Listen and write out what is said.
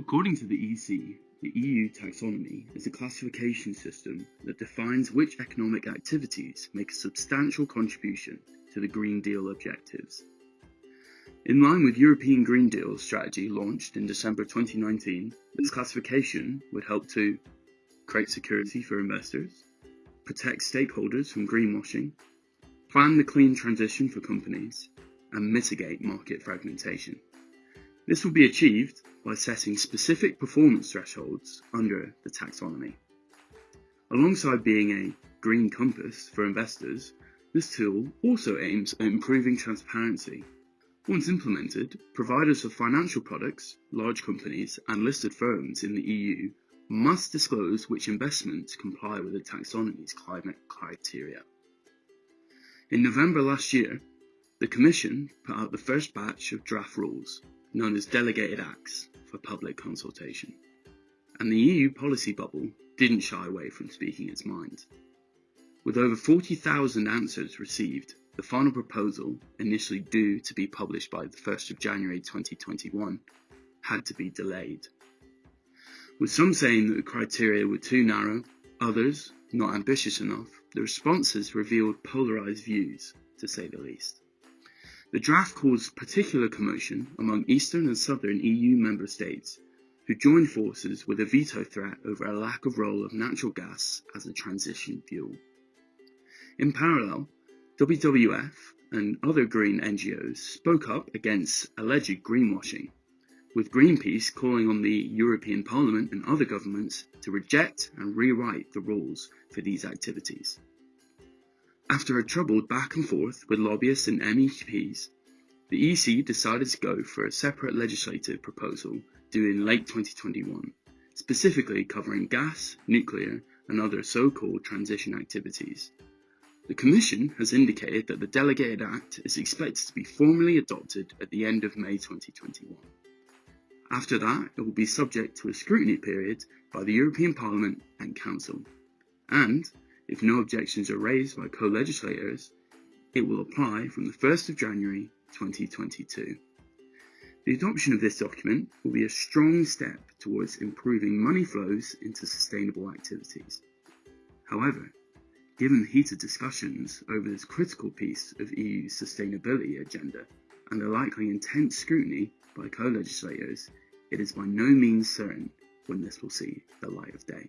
According to the EC, the EU taxonomy is a classification system that defines which economic activities make a substantial contribution to the Green Deal objectives. In line with European Green Deal strategy launched in December 2019, this classification would help to create security for investors, protect stakeholders from greenwashing, plan the clean transition for companies, and mitigate market fragmentation. This will be achieved by setting specific performance thresholds under the taxonomy. Alongside being a green compass for investors, this tool also aims at improving transparency. Once implemented, providers of financial products, large companies, and listed firms in the EU must disclose which investments comply with the taxonomy's climate criteria. In November last year, the Commission put out the first batch of draft rules, known as Delegated Acts, for public consultation. And the EU policy bubble didn't shy away from speaking its mind. With over 40,000 answers received, the final proposal, initially due to be published by the 1st of January 2021, had to be delayed. With some saying that the criteria were too narrow, others not ambitious enough, the responses revealed polarised views, to say the least. The draft caused particular commotion among eastern and southern EU member states, who joined forces with a veto threat over a lack of role of natural gas as a transition fuel. In parallel, WWF and other green NGOs spoke up against alleged greenwashing, with Greenpeace calling on the European Parliament and other governments to reject and rewrite the rules for these activities. After a troubled back and forth with lobbyists and MEPs, the EC decided to go for a separate legislative proposal due in late 2021, specifically covering gas, nuclear, and other so-called transition activities. The Commission has indicated that the Delegated Act is expected to be formally adopted at the end of May 2021. After that, it will be subject to a scrutiny period by the European Parliament and Council, and if no objections are raised by co-legislators, it will apply from the 1st of January 2022. The adoption of this document will be a strong step towards improving money flows into sustainable activities. However, given the heated discussions over this critical piece of EU's sustainability agenda and the likely intense scrutiny by co-legislators, it is by no means certain when this will see the light of day.